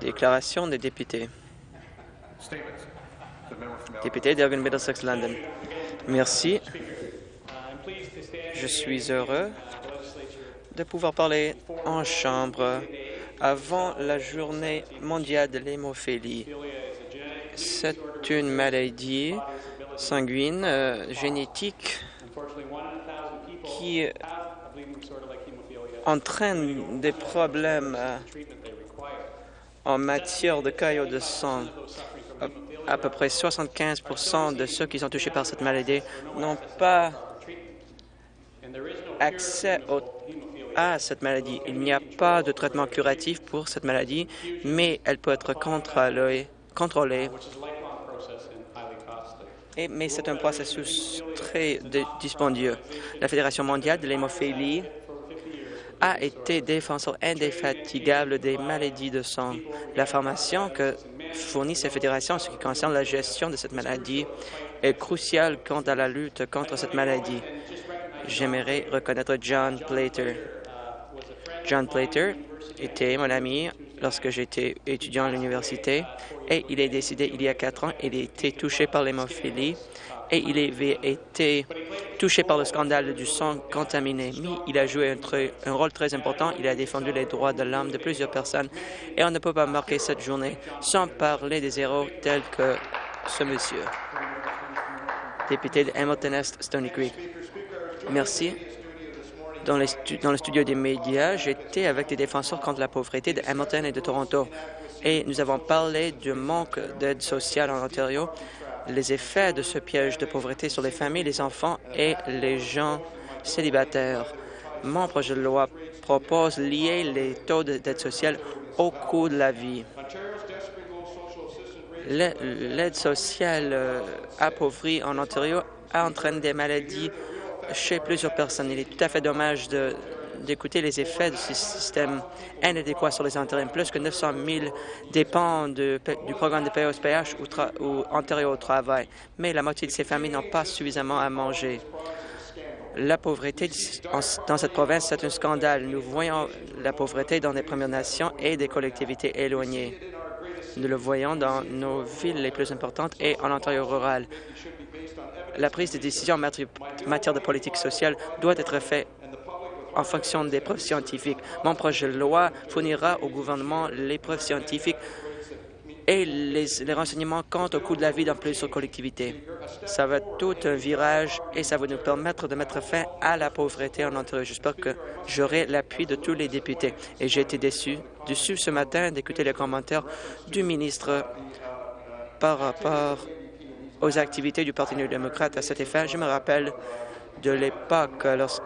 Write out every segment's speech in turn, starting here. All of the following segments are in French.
Déclaration des députés. Député d'Elgin Middlesex London. Merci. Je suis heureux de pouvoir parler en Chambre avant la journée mondiale de l'hémophilie. C'est une maladie sanguine euh, génétique qui entraîne des problèmes euh, en matière de caillots de sang. À peu près 75% de ceux qui sont touchés par cette maladie n'ont pas accès à cette maladie. Il n'y a pas de traitement curatif pour cette maladie, mais elle peut être contrôlée. mais c'est un processus très dispendieux. La Fédération mondiale de l'hémophilie a été défenseur indéfatigable des maladies de sang. La formation que fournit cette fédération en ce qui concerne la gestion de cette maladie est cruciale quant à la lutte contre cette maladie. J'aimerais reconnaître John Plater. John Plater était mon ami lorsque j'étais étudiant à l'université et il est décédé il y a quatre ans. Il a été touché par l'hémophilie et il avait été touché par le scandale du sang contaminé. Mais il a joué un, rôle très important. Il a défendu les droits de l'homme de plusieurs personnes et on ne peut pas marquer cette journée sans parler des héros tels que ce monsieur. Député de Hamilton Est, Stony Creek. Merci. Dans, le studio des médias, j'étais avec des défenseurs contre la pauvreté de Hamilton et de Toronto et nous avons parlé du manque d'aide sociale en Ontario les effets de ce piège de pauvreté sur les familles, les enfants et les gens célibataires. Mon projet de loi propose lier les taux d'aide sociale au coût de la vie. L'aide sociale euh, appauvrie en Ontario a entraîné des maladies chez plusieurs personnes. Il est tout à fait dommage d'écouter les effets de ce système inadéquat sur les intérêts. Plus que 900 000 dépendent du programme de POSPH ou, ou antérieur au travail, mais la moitié de ces familles n'ont pas suffisamment à manger. La pauvreté dans cette province, c'est un scandale. Nous voyons la pauvreté dans les Premières Nations et des collectivités éloignées. Nous le voyons dans nos villes les plus importantes et en Ontario rural. La prise de décision en matière de politique sociale doit être faite en fonction des preuves scientifiques. Mon projet de loi fournira au gouvernement les preuves scientifiques et les, renseignements quant au coût de la vie dans plusieurs collectivités. Ça va être tout un virage et ça va nous permettre de mettre fin à la pauvreté en Ontario. J'espère que j'aurai l'appui de tous les députés. Et j'ai été déçu, déçu ce matin d'écouter les commentaires du ministre par rapport aux activités du Parti néo-démocrate à cet effet. Je me rappelle de l'époque lorsque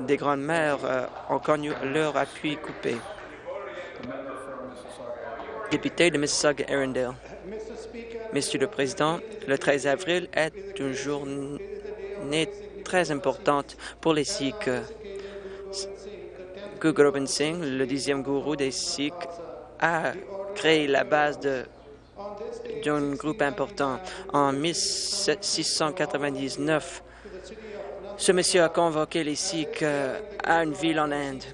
des grandes-mères euh, ont connu leur appui coupé. Député de Mississauga-Arundel. Monsieur le Président, le 13 avril est une journée très importante pour les Sikhs. Guru Gobind Singh, le dixième gourou des Sikhs, a créé la base d'un groupe important. En 1699, ce monsieur a convoqué les Sikhs euh, à une ville en Inde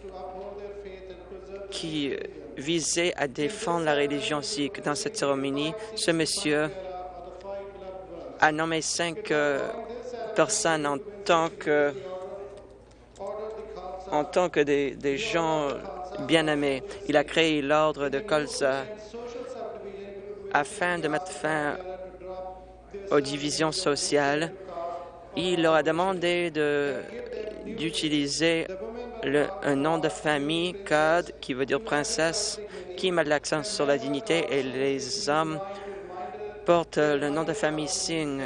qui visait à défendre la religion sikh. Dans cette cérémonie, ce monsieur a nommé cinq euh, personnes en tant que, des gens bien-aimés. Il a créé l'ordre de Khalsa afin de mettre fin aux divisions sociales il leur a demandé d'utiliser un nom de famille, Kad, qui veut dire princesse, qui met l'accent sur la dignité, et les hommes portent le nom de famille Singh,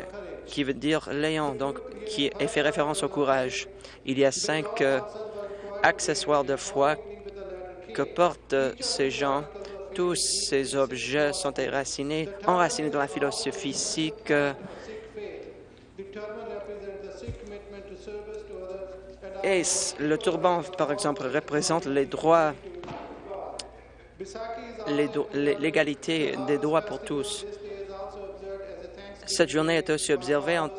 qui veut dire Léon, donc qui fait référence au courage. Il y a cinq euh, accessoires de foi que portent ces gens. Tous ces objets sont enracinés, enracinés dans la philosophie sikh Et le turban, par exemple, représente les droits, l'égalité des droits pour tous. Cette journée est aussi observée en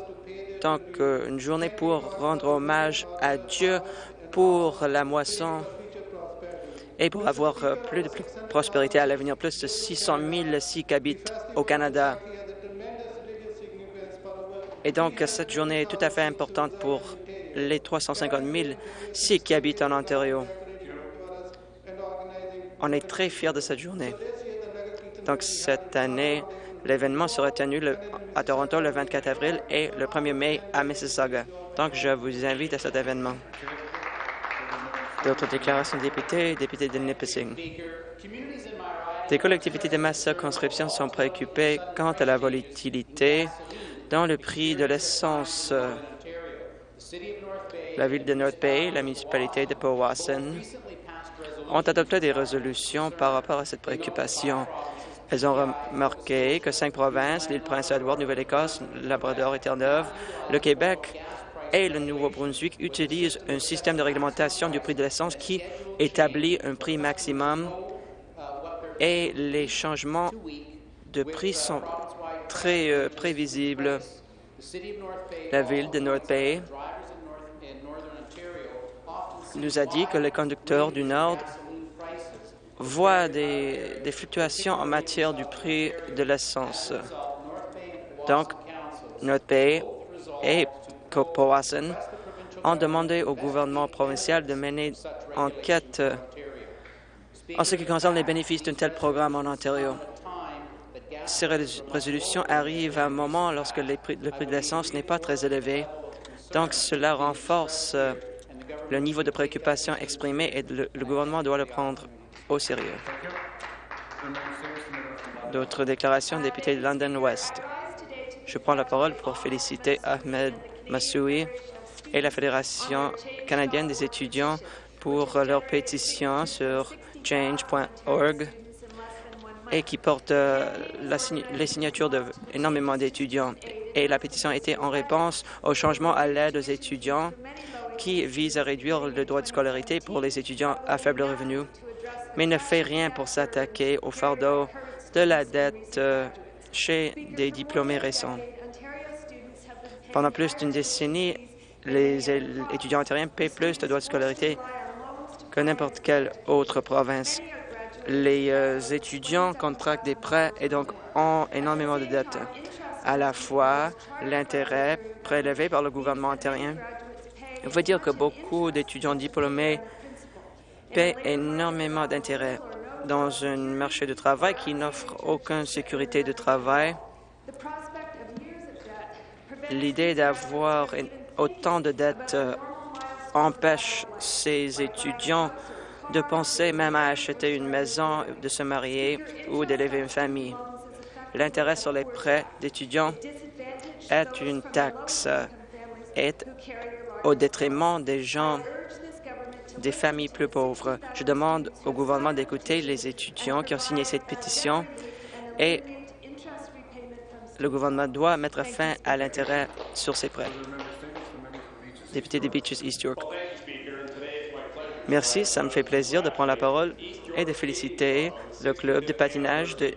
tant qu'une journée pour rendre hommage à Dieu pour la moisson et pour avoir euh, plus de prospérité à l'avenir. Plus de 600 000 Sikhs habitent au Canada. Et donc, cette journée est tout à fait importante pour les 350 000 Sikhs qui habitent en Ontario. On est très fiers de cette journée. Donc, cette année, l'événement sera tenu à Toronto le 24 avril et le 1er mai à Mississauga. Donc, je vous invite à cet événement. D'autres déclarations de députés, députés de Nipissing. Des collectivités de ma circonscription sont préoccupées quant à la volatilité dans le prix de l'essence. La ville de North Bay, la municipalité de Powassan ont adopté des résolutions par rapport à cette préoccupation. Elles ont remarqué que cinq provinces, l'île Prince-Édouard, Nouvelle-Écosse, Labrador et Terre-Neuve, le Québec et le Nouveau-Brunswick utilisent un système de réglementation du prix de l'essence qui établit un prix maximum et les changements de prix sont très euh, prévisibles. La ville de North Bay nous a dit que les conducteurs du Nord voit des, fluctuations en matière du prix de l'essence. Donc, North Bay et Powassan ont demandé au gouvernement provincial de mener enquête en ce qui concerne les bénéfices d'un tel programme en Ontario. Ces résolutions arrivent à un moment lorsque le prix de l'essence n'est pas très élevé, donc cela renforce le niveau de préoccupation exprimé et le gouvernement doit le prendre au sérieux. D'autres déclarations, député de London West. Je prends la parole pour féliciter Ahmed Massoui et la Fédération canadienne des étudiants pour leur pétition sur change.org et qui porte euh, les signatures d'énormément d'étudiants. Et la pétition était en réponse au changement à l'aide aux étudiants qui vise à réduire le droit de scolarité pour les étudiants à faible revenu mais ne fait rien pour s'attaquer au fardeau de la dette euh, chez des diplômés récents. Pendant plus d'une décennie, les étudiants ontariens paient plus de droits de scolarité que n'importe quelle autre province. Les euh, étudiants contractent des prêts et donc ont énormément de dettes. À la fois, l'intérêt prélevé par le gouvernement ontarien veut dire que beaucoup d'étudiants diplômés paient énormément d'intérêt dans un marché de travail qui n'offre aucune sécurité de travail. L'idée d'avoir autant de dettes euh, empêche ces étudiants de penser même à acheter une maison, de se marier ou d'élever une famille. L'intérêt sur les prêts d'étudiants est une taxe est au détriment des gens des familles plus pauvres. Je demande au gouvernement d'écouter les étudiants qui ont signé cette pétition et le gouvernement doit mettre fin à l'intérêt sur ces prêts. Député des Beaches East York. Merci, ça me fait plaisir de prendre la parole et de féliciter le club de patinage de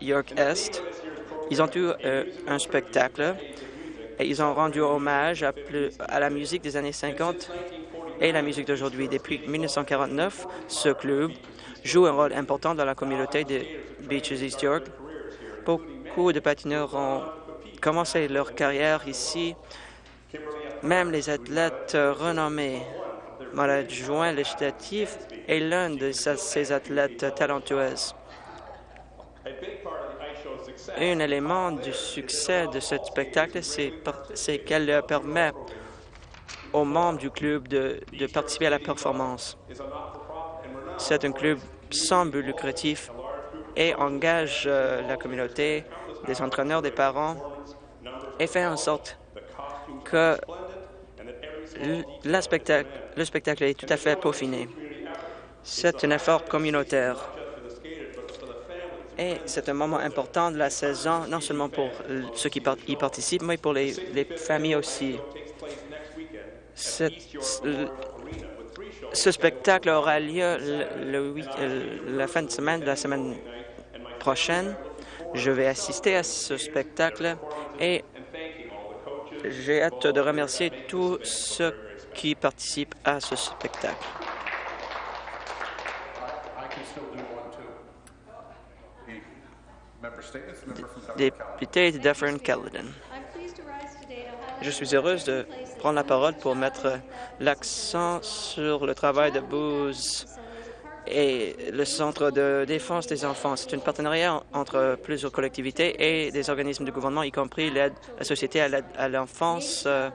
York Est. Ils ont eu euh, un spectacle et ils ont rendu hommage à, à la musique des années 50 et la musique d'aujourd'hui. Depuis 1949, ce club joue un rôle important dans la communauté de Beaches East York. Beaucoup de patineurs ont commencé leur carrière ici, même les athlètes renommés. Mon adjoint législatif est l'un de ces athlètes talentueuses. Un élément du succès de ce spectacle, c'est qu'elle permet aux membres du club de, participer à la performance. C'est un club sans but lucratif et engage euh, la communauté, des entraîneurs, des parents et fait en sorte que le spectacle, le spectacle est tout à fait peaufiné. C'est un effort communautaire et c'est un moment important de la saison, non seulement pour ceux qui y participent, mais pour les familles aussi ce spectacle aura lieu la fin de semaine la semaine prochaine. Je vais assister à ce spectacle et j'ai hâte de remercier tous ceux qui participent à ce spectacle. Député de Dufferin-Caledon. Je suis heureuse de prendre la parole pour mettre l'accent sur le travail de Booz et le Centre de défense des enfants. C'est un partenariat entre plusieurs collectivités et des organismes de gouvernement, y compris l'aide, la Société à l'enfance, euh,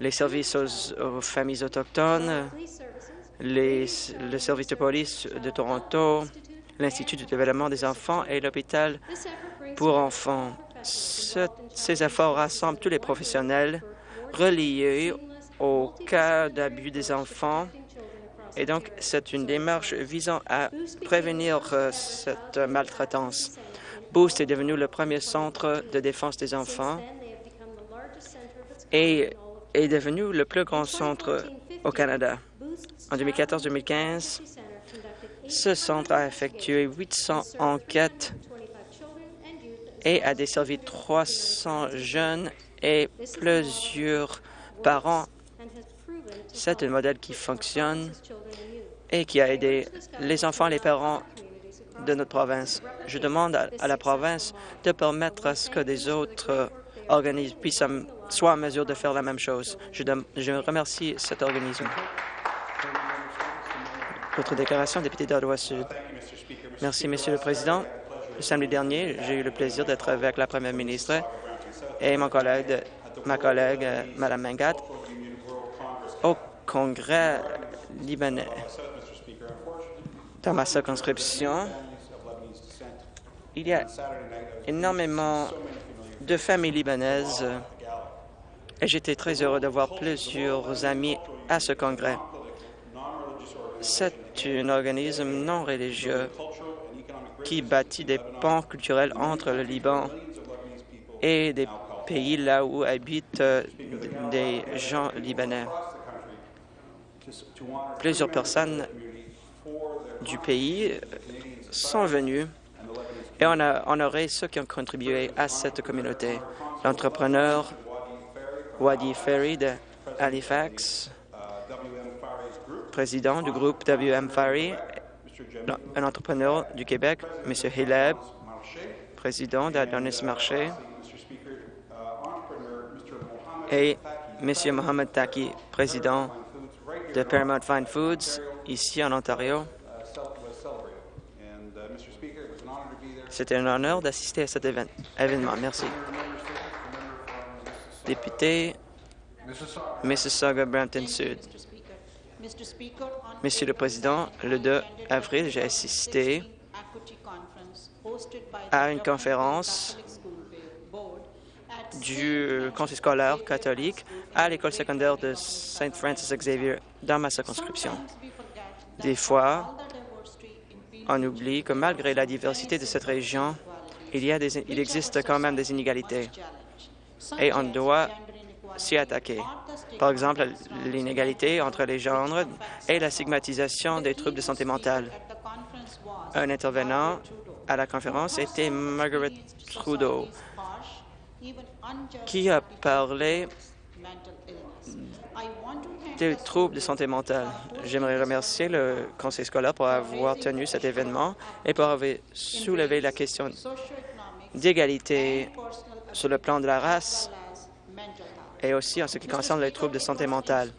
les services aux, familles autochtones, les, le service de police de Toronto, l'Institut du développement des enfants et l'hôpital pour enfants. ces efforts rassemblent tous les professionnels reliés au cas d'abus des enfants et donc c'est une démarche visant à prévenir euh, cette maltraitance. Boost est devenu le premier centre de défense des enfants et est devenu le plus grand centre au Canada. En 2014-2015, ce centre a effectué 800 enquêtes et a desservi 300 jeunes et plusieurs parents. C'est un modèle qui fonctionne et qui a aidé les enfants et les parents de notre province. Je demande à, la province de permettre à ce que des autres organismes puissent soient en mesure de faire la même chose. Je, remercie cet organisme. Votre déclaration, député d'Ottawa Sud. Merci, Monsieur le Président. Le samedi dernier, j'ai eu le plaisir d'être avec la Première ministre et mon collègue, ma collègue, euh, Mme Mangat, au Congrès libanais. Dans ma circonscription, il y a énormément de familles libanaises et j'étais très heureux de voir plusieurs amis à ce congrès. C'est un organisme non religieux qui bâtit des ponts culturels entre le Liban et des pays là où habitent des gens libanais. Plusieurs personnes du pays sont venues et on a honoré ceux qui ont contribué à cette communauté. L'entrepreneur Wadi Ferry de Halifax, président du groupe WM Fari, un entrepreneur du Québec, M. Hileb, président d'Adonis Marché, et M. Mohamed Taki, président de Paramount Fine Foods, ici en Ontario. C'était un honneur d'assister à cet événement. Merci. Député Mississauga-Brampton Sud. Monsieur le Président, le 2 avril, j'ai assisté à une conférence du Conseil scolaire catholique à l'école secondaire de Saint Francis Xavier dans ma circonscription. Des fois, on oublie que malgré la diversité de cette région, il, y a il existe quand même des inégalités et on doit s'y attaquer. Par exemple, l'inégalité entre les genres et la stigmatisation des troubles de santé mentale. Un intervenant à la conférence était Margaret Trudeau, qui a parlé des troubles de santé mentale? J'aimerais remercier le conseil scolaire pour avoir tenu cet événement et pour avoir soulevé la question d'égalité sur le plan de la race et aussi en ce qui concerne les troubles de santé mentale.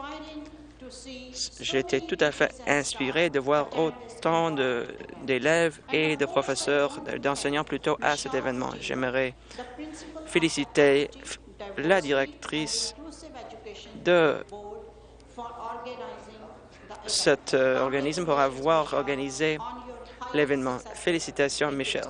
Été tout à fait inspiré de voir autant d'élèves et de professeurs, d'enseignants plutôt à cet événement. J'aimerais féliciter la directrice de cet euh, organisme pour avoir organisé l'événement. Félicitations, Michel.